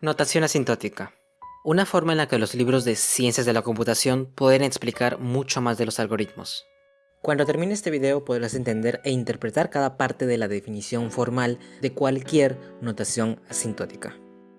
Notación asintótica. Una forma en la que los libros de ciencias de la computación pueden explicar mucho más de los algoritmos. Cuando termine este video podrás entender e interpretar cada parte de la definición formal de cualquier notación asintótica.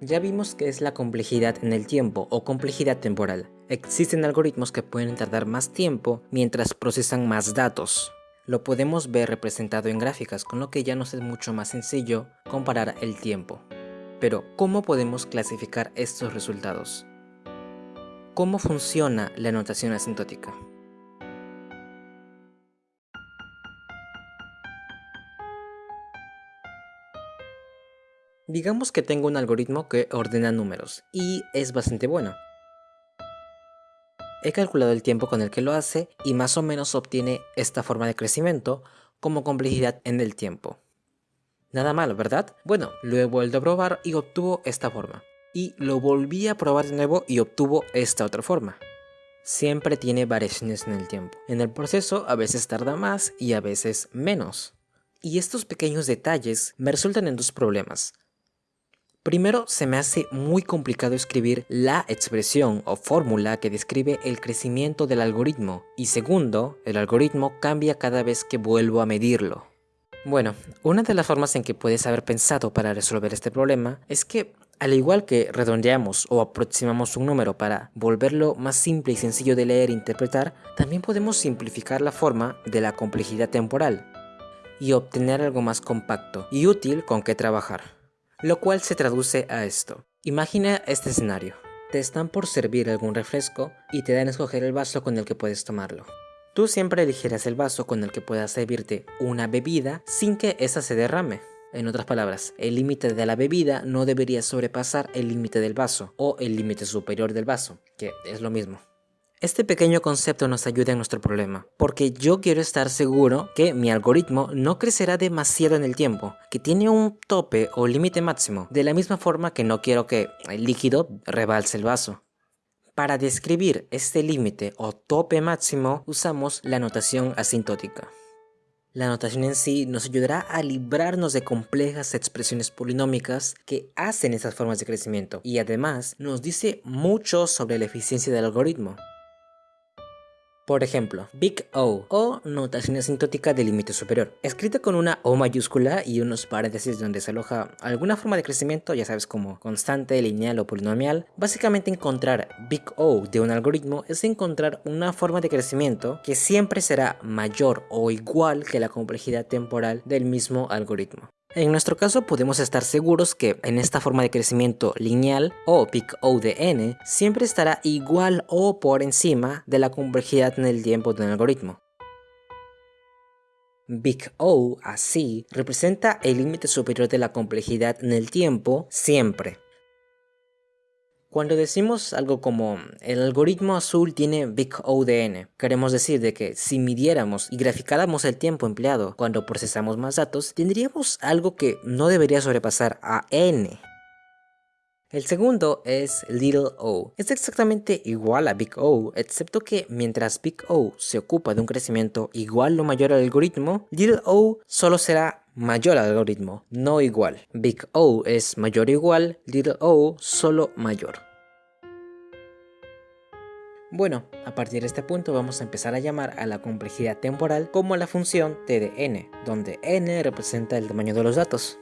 Ya vimos que es la complejidad en el tiempo o complejidad temporal. Existen algoritmos que pueden tardar más tiempo mientras procesan más datos. Lo podemos ver representado en gráficas, con lo que ya nos es mucho más sencillo comparar el tiempo. Pero, ¿cómo podemos clasificar estos resultados? ¿Cómo funciona la notación asintótica? Digamos que tengo un algoritmo que ordena números, y es bastante bueno. He calculado el tiempo con el que lo hace y más o menos obtiene esta forma de crecimiento como complejidad en el tiempo. Nada malo, ¿verdad? Bueno, lo he vuelto a probar y obtuvo esta forma. Y lo volví a probar de nuevo y obtuvo esta otra forma. Siempre tiene variaciones en el tiempo. En el proceso a veces tarda más y a veces menos. Y estos pequeños detalles me resultan en dos problemas. Primero, se me hace muy complicado escribir la expresión o fórmula que describe el crecimiento del algoritmo. Y segundo, el algoritmo cambia cada vez que vuelvo a medirlo. Bueno, una de las formas en que puedes haber pensado para resolver este problema es que al igual que redondeamos o aproximamos un número para volverlo más simple y sencillo de leer e interpretar, también podemos simplificar la forma de la complejidad temporal y obtener algo más compacto y útil con que trabajar. Lo cual se traduce a esto. Imagina este escenario. Te están por servir algún refresco y te dan a escoger el vaso con el que puedes tomarlo. Tú siempre elegirás el vaso con el que puedas servirte una bebida sin que esa se derrame. En otras palabras, el límite de la bebida no debería sobrepasar el límite del vaso o el límite superior del vaso, que es lo mismo. Este pequeño concepto nos ayuda en nuestro problema, porque yo quiero estar seguro que mi algoritmo no crecerá demasiado en el tiempo, que tiene un tope o límite máximo, de la misma forma que no quiero que el líquido rebalse el vaso. Para describir este límite o tope máximo usamos la notación asintótica. La notación en sí nos ayudará a librarnos de complejas expresiones polinómicas que hacen esas formas de crecimiento y además nos dice mucho sobre la eficiencia del algoritmo. Por ejemplo, Big O o notación asintótica de límite superior, escrita con una O mayúscula y unos paréntesis donde se aloja alguna forma de crecimiento, ya sabes como constante, lineal o polinomial. Básicamente encontrar Big O de un algoritmo es encontrar una forma de crecimiento que siempre será mayor o igual que la complejidad temporal del mismo algoritmo. En nuestro caso podemos estar seguros que en esta forma de crecimiento lineal o pic O de n siempre estará igual o por encima de la complejidad en el tiempo de un algoritmo. Big O, así, representa el límite superior de la complejidad en el tiempo siempre. Cuando decimos algo como el algoritmo azul tiene Big O de n, queremos decir de que si midiéramos y graficáramos el tiempo empleado cuando procesamos más datos, tendríamos algo que no debería sobrepasar a n. El segundo es Little o. Es exactamente igual a Big O, excepto que mientras Big O se ocupa de un crecimiento igual o mayor al algoritmo, Little o solo será mayor al algoritmo, no igual. Big O es mayor o igual, little o solo mayor. Bueno, a partir de este punto vamos a empezar a llamar a la complejidad temporal como la función t de n, donde n representa el tamaño de los datos.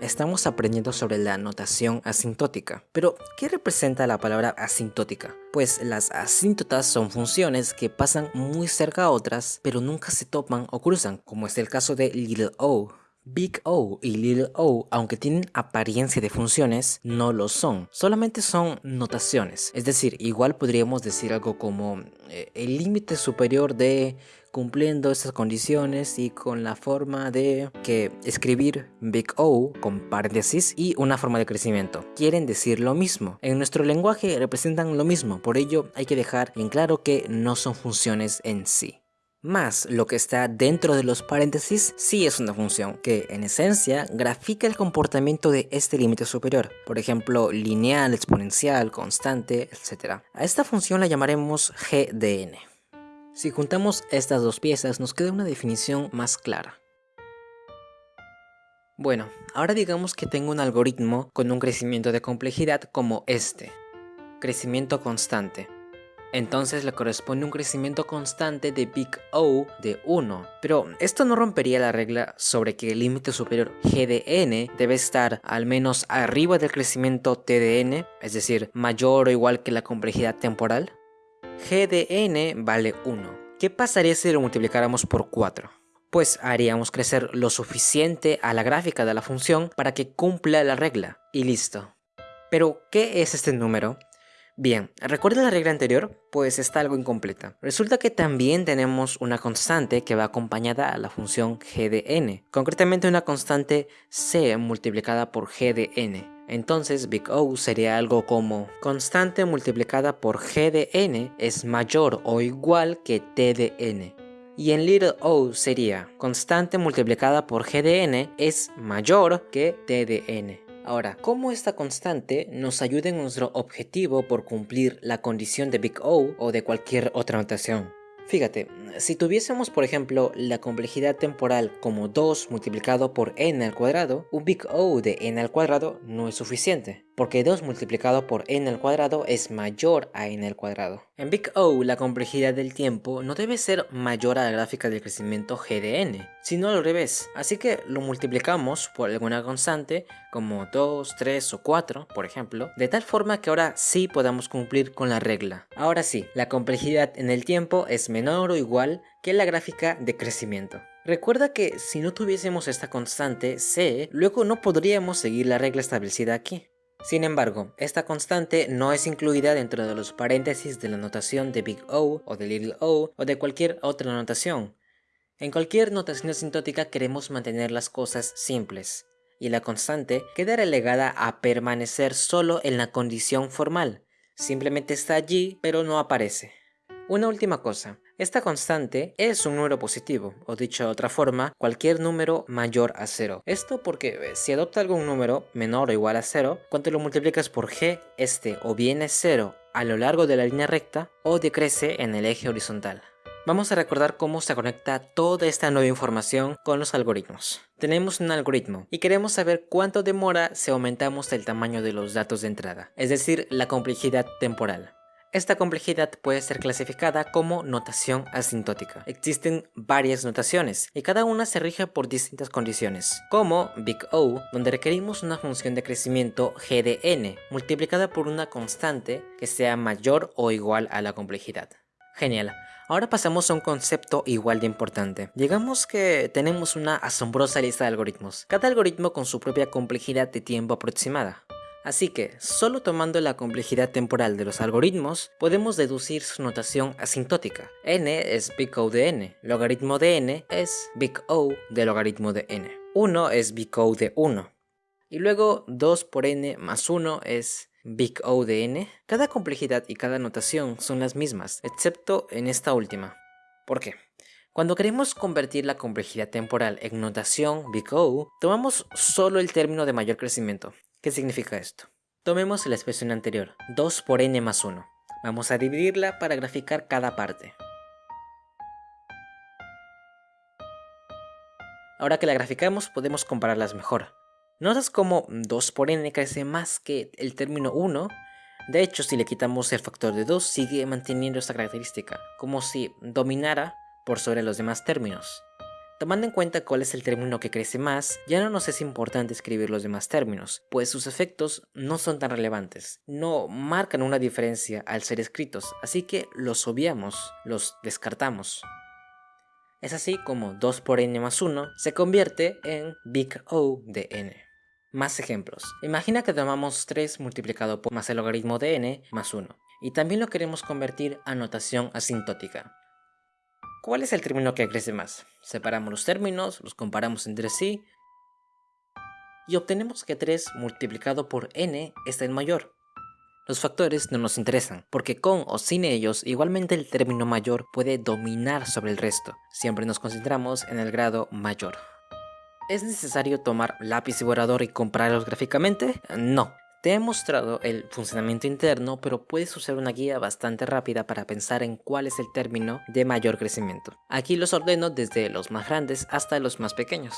Estamos aprendiendo sobre la notación asintótica. Pero, ¿qué representa la palabra asintótica? Pues las asíntotas son funciones que pasan muy cerca a otras, pero nunca se topan o cruzan, como es el caso de little o. Big O y Little O, aunque tienen apariencia de funciones, no lo son. Solamente son notaciones. Es decir, igual podríamos decir algo como eh, el límite superior de cumpliendo estas condiciones y con la forma de que escribir Big O con paréntesis y una forma de crecimiento. Quieren decir lo mismo. En nuestro lenguaje representan lo mismo, por ello hay que dejar en claro que no son funciones en sí. Más lo que está dentro de los paréntesis sí es una función que en esencia grafica el comportamiento de este límite superior, por ejemplo lineal, exponencial, constante, etc. A esta función la llamaremos GDN. Si juntamos estas dos piezas nos queda una definición más clara. Bueno, ahora digamos que tengo un algoritmo con un crecimiento de complejidad como este. Crecimiento constante. Entonces le corresponde un crecimiento constante de big O de 1. Pero esto no rompería la regla sobre que el límite superior g de n debe estar al menos arriba del crecimiento t de n, es decir, mayor o igual que la complejidad temporal. g de n vale 1. ¿Qué pasaría si lo multiplicáramos por 4? pues haríamos crecer lo suficiente a la gráfica de la función para que cumpla la regla, y listo. Pero, ¿qué es este número? Bien, ¿recuerda la regla anterior? Pues está algo incompleta. Resulta que también tenemos una constante que va acompañada a la función g de n, concretamente una constante c multiplicada por g de n. Entonces Big O sería algo como constante multiplicada por g de n es mayor o igual que t de n y en little o sería constante multiplicada por g de n es mayor que t de n. Ahora, ¿cómo esta constante nos ayuda en nuestro objetivo por cumplir la condición de Big O o de cualquier otra notación? Fíjate, si tuviésemos por ejemplo la complejidad temporal como 2 multiplicado por n al cuadrado, un big O de n al cuadrado no es suficiente, porque 2 multiplicado por n al cuadrado es mayor a n al cuadrado. En big O la complejidad del tiempo no debe ser mayor a la gráfica del crecimiento g de n, sino al revés, así que lo multiplicamos por alguna constante como 2, 3 o 4, por ejemplo, de tal forma que ahora sí podamos cumplir con la regla. Ahora sí, la complejidad en el tiempo es menor o igual que la gráfica de crecimiento. Recuerda que si no tuviésemos esta constante c, luego no podríamos seguir la regla establecida aquí. Sin embargo, esta constante no es incluida dentro de los paréntesis de la notación de Big O o de Little O o de cualquier otra notación. En cualquier notación asintótica queremos mantener las cosas simples, y la constante queda relegada a permanecer solo en la condición formal. Simplemente está allí, pero no aparece. Una última cosa, esta constante es un número positivo, o dicho de otra forma, cualquier número mayor a 0. Esto porque eh, si adopta algún número menor o igual a 0, cuando lo multiplicas por g, este o bien es 0 a lo largo de la línea recta o decrece en el eje horizontal. Vamos a recordar cómo se conecta toda esta nueva información con los algoritmos. Tenemos un algoritmo y queremos saber cuánto demora si aumentamos el tamaño de los datos de entrada, es decir, la complejidad temporal. Esta complejidad puede ser clasificada como notación asintótica. Existen varias notaciones y cada una se rige por distintas condiciones, como Big O, donde requerimos una función de crecimiento g de n multiplicada por una constante que sea mayor o igual a la complejidad. Genial. Ahora pasamos a un concepto igual de importante. Digamos que tenemos una asombrosa lista de algoritmos, cada algoritmo con su propia complejidad de tiempo aproximada. Así que, solo tomando la complejidad temporal de los algoritmos, podemos deducir su notación asintótica. n es big O de n, logaritmo de n es big O de logaritmo de n. 1 es big O de 1. Y luego 2 por n más 1 es big O de n. Cada complejidad y cada notación son las mismas, excepto en esta última. ¿Por qué? Cuando queremos convertir la complejidad temporal en notación big O, tomamos solo el término de mayor crecimiento, ¿Qué significa esto? Tomemos la expresión anterior, 2 por n más 1. Vamos a dividirla para graficar cada parte. Ahora que la graficamos podemos compararlas mejor. ¿Notas cómo 2 por n crece más que el término 1? De hecho, si le quitamos el factor de 2, sigue manteniendo esta característica, como si dominara por sobre los demás términos. Tomando en cuenta cuál es el término que crece más, ya no nos es importante escribir los demás términos, pues sus efectos no son tan relevantes, no marcan una diferencia al ser escritos, así que los obviamos, los descartamos. Es así como 2 por n más 1 se convierte en big O de n. Más ejemplos. Imagina que tomamos 3 multiplicado por más el logaritmo de n más 1, y también lo queremos convertir a notación asintótica. ¿Cuál es el término que crece más? Separamos los términos, los comparamos entre sí y obtenemos que 3 multiplicado por n está en mayor. Los factores no nos interesan, porque con o sin ellos igualmente el término mayor puede dominar sobre el resto. Siempre nos concentramos en el grado mayor. ¿Es necesario tomar lápiz y borrador y compararlos gráficamente? No, te he mostrado el funcionamiento interno, pero puedes usar una guía bastante rápida para pensar en cuál es el término de mayor crecimiento. Aquí los ordeno desde los más grandes hasta los más pequeños.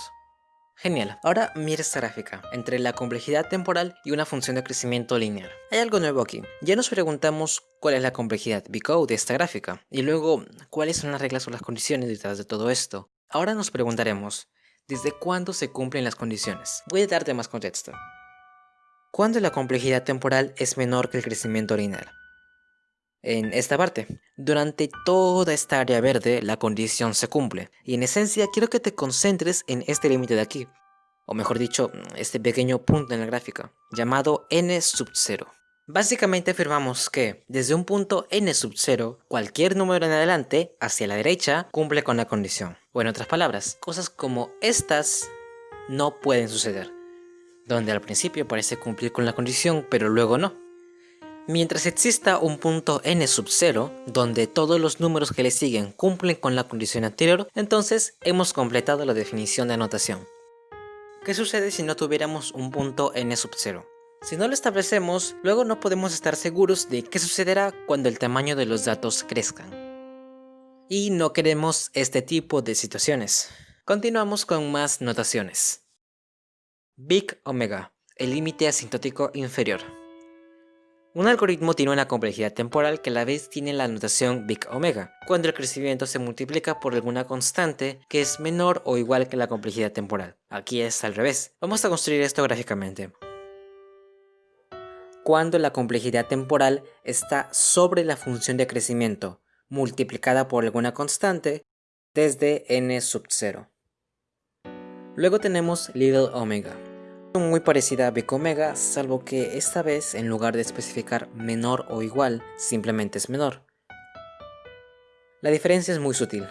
Genial, ahora mira esta gráfica, entre la complejidad temporal y una función de crecimiento lineal. Hay algo nuevo aquí, ya nos preguntamos cuál es la complejidad Bcode de esta gráfica, y luego cuáles son las reglas o las condiciones detrás de todo esto. Ahora nos preguntaremos, ¿desde cuándo se cumplen las condiciones? Voy a darte más contexto. ¿Cuándo la complejidad temporal es menor que el crecimiento lineal? En esta parte, durante toda esta área verde la condición se cumple, y en esencia quiero que te concentres en este límite de aquí, o mejor dicho, este pequeño punto en la gráfica, llamado n sub 0. Básicamente afirmamos que, desde un punto n sub 0, cualquier número en adelante, hacia la derecha, cumple con la condición. O en otras palabras, cosas como estas no pueden suceder, donde al principio parece cumplir con la condición, pero luego no. Mientras exista un punto n sub 0, donde todos los números que le siguen cumplen con la condición anterior, entonces hemos completado la definición de anotación. ¿Qué sucede si no tuviéramos un punto n sub 0? Si no lo establecemos, luego no podemos estar seguros de qué sucederá cuando el tamaño de los datos crezcan. Y no queremos este tipo de situaciones. Continuamos con más notaciones. Big omega, el límite asintótico inferior. Un algoritmo tiene una complejidad temporal que a la vez tiene la notación big omega, cuando el crecimiento se multiplica por alguna constante que es menor o igual que la complejidad temporal. Aquí es al revés. Vamos a construir esto gráficamente. Cuando la complejidad temporal está sobre la función de crecimiento, multiplicada por alguna constante, desde n sub 0. Luego tenemos little omega, muy parecida a Big Omega, salvo que esta vez en lugar de especificar menor o igual, simplemente es menor. La diferencia es muy sutil.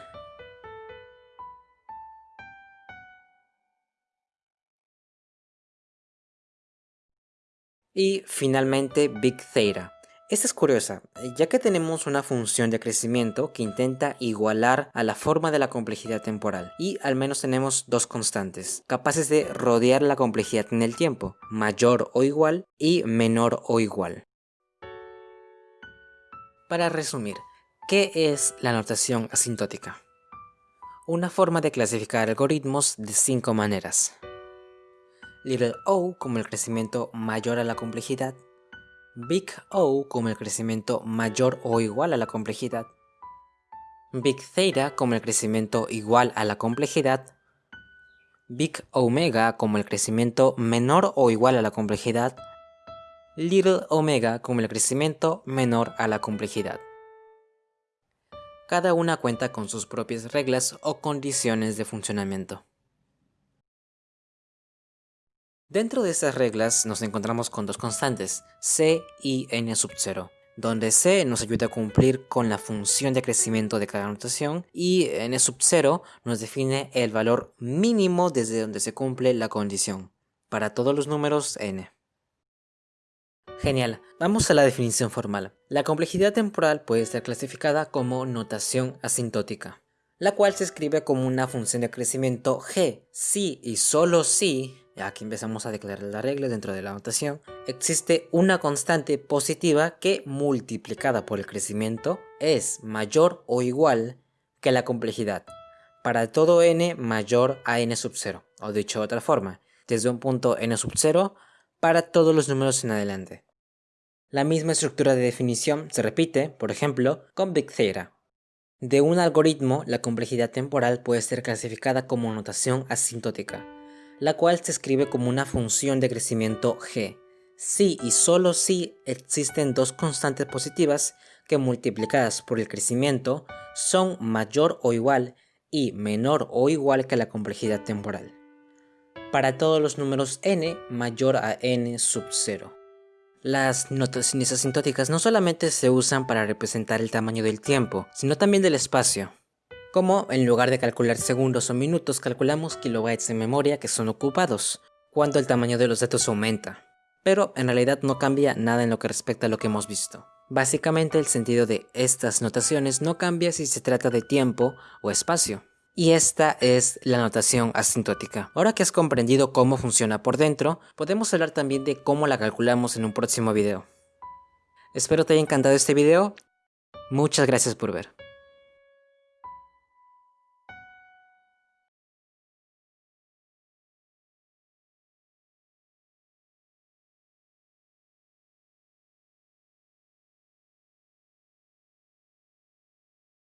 Y finalmente Big Theta, esta es curiosa, ya que tenemos una función de crecimiento que intenta igualar a la forma de la complejidad temporal, y al menos tenemos dos constantes, capaces de rodear la complejidad en el tiempo, mayor o igual y menor o igual. Para resumir, ¿qué es la notación asintótica? Una forma de clasificar algoritmos de cinco maneras. Little o como el crecimiento mayor a la complejidad, Big O como el crecimiento mayor o igual a la complejidad, Big Theta como el crecimiento igual a la complejidad, Big Omega como el crecimiento menor o igual a la complejidad, Little Omega como el crecimiento menor a la complejidad. Cada una cuenta con sus propias reglas o condiciones de funcionamiento. Dentro de estas reglas nos encontramos con dos constantes, c y n sub 0, donde c nos ayuda a cumplir con la función de crecimiento de cada notación y n sub 0 nos define el valor mínimo desde donde se cumple la condición, para todos los números n. Genial, vamos a la definición formal. La complejidad temporal puede ser clasificada como notación asintótica, la cual se escribe como una función de crecimiento g si y solo si aquí empezamos a declarar la regla dentro de la notación, existe una constante positiva que multiplicada por el crecimiento es mayor o igual que la complejidad para todo n mayor a n sub 0, o dicho de otra forma, desde un punto n sub 0 para todos los números en adelante. La misma estructura de definición se repite, por ejemplo, con Big Theta. De un algoritmo, la complejidad temporal puede ser clasificada como notación asintótica, la cual se escribe como una función de crecimiento g. Si y solo si existen dos constantes positivas que multiplicadas por el crecimiento son mayor o igual y menor o igual que la complejidad temporal. Para todos los números n mayor a n sub 0. Las notaciones asintóticas no solamente se usan para representar el tamaño del tiempo, sino también del espacio como en lugar de calcular segundos o minutos calculamos kilobytes de memoria que son ocupados, cuando el tamaño de los datos aumenta. Pero en realidad no cambia nada en lo que respecta a lo que hemos visto. Básicamente el sentido de estas notaciones no cambia si se trata de tiempo o espacio. Y esta es la notación asintótica. Ahora que has comprendido cómo funciona por dentro, podemos hablar también de cómo la calculamos en un próximo video. Espero te haya encantado este video. Muchas gracias por ver.